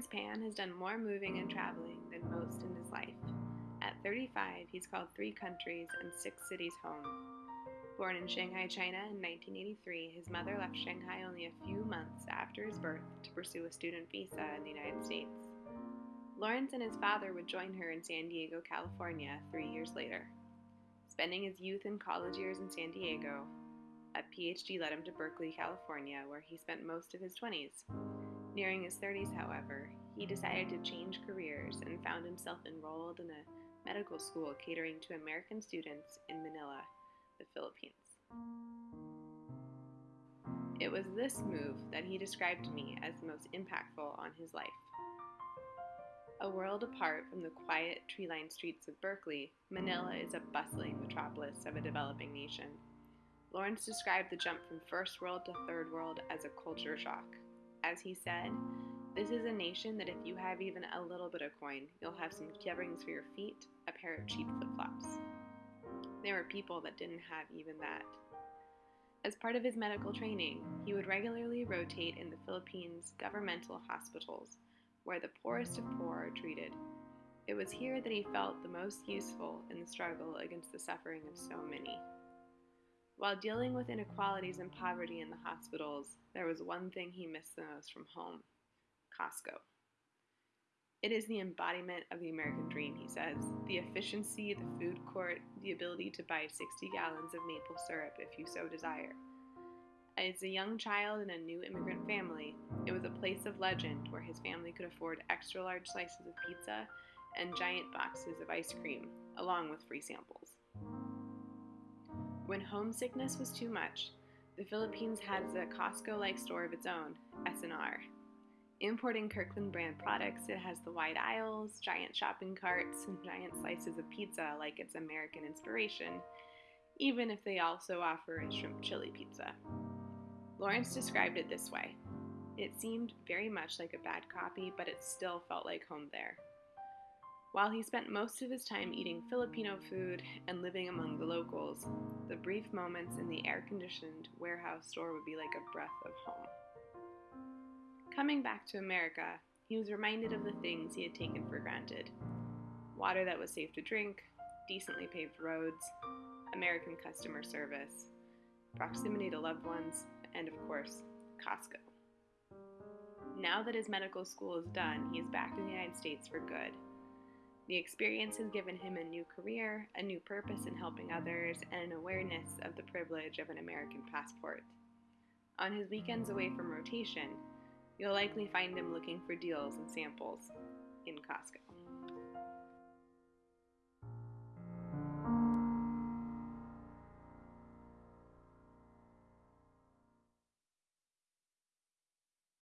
Lawrence Pan has done more moving and traveling than most in his life. At 35, he's called three countries and six cities home. Born in Shanghai, China in 1983, his mother left Shanghai only a few months after his birth to pursue a student visa in the United States. Lawrence and his father would join her in San Diego, California, three years later. Spending his youth and college years in San Diego, a PhD led him to Berkeley, California, where he spent most of his 20s. Nearing his 30s, however, he decided to change careers and found himself enrolled in a medical school catering to American students in Manila, the Philippines. It was this move that he described to me as the most impactful on his life. A world apart from the quiet, tree lined streets of Berkeley, Manila is a bustling metropolis of a developing nation. Lawrence described the jump from first world to third world as a culture shock. As he said, this is a nation that if you have even a little bit of coin, you'll have some coverings for your feet, a pair of cheap flip flops. There were people that didn't have even that. As part of his medical training, he would regularly rotate in the Philippines' governmental hospitals, where the poorest of poor are treated. It was here that he felt the most useful in the struggle against the suffering of so many. While dealing with inequalities and poverty in the hospitals, there was one thing he missed the most from home Costco. It is the embodiment of the American dream, he says. The efficiency, the food court, the ability to buy 60 gallons of maple syrup if you so desire. As a young child in a new immigrant family, it was a place of legend where his family could afford extra large slices of pizza and giant boxes of ice cream, along with free samples. When homesickness was too much, the Philippines has a Costco-like store of its own, S&R. Importing Kirkland brand products, it has the wide aisles, giant shopping carts, and giant slices of pizza like its American inspiration, even if they also offer a shrimp chili pizza. Lawrence described it this way. It seemed very much like a bad copy, but it still felt like home there. While he spent most of his time eating Filipino food and living among the locals, the brief moments in the air conditioned warehouse store would be like a breath of home. Coming back to America, he was reminded of the things he had taken for granted water that was safe to drink, decently paved roads, American customer service, proximity to loved ones, and of course, Costco. Now that his medical school is done, he is back in the United States for good. The experience has given him a new career, a new purpose in helping others, and an awareness of the privilege of an American passport. On his weekends away from rotation, you'll likely find him looking for deals and samples in Costco.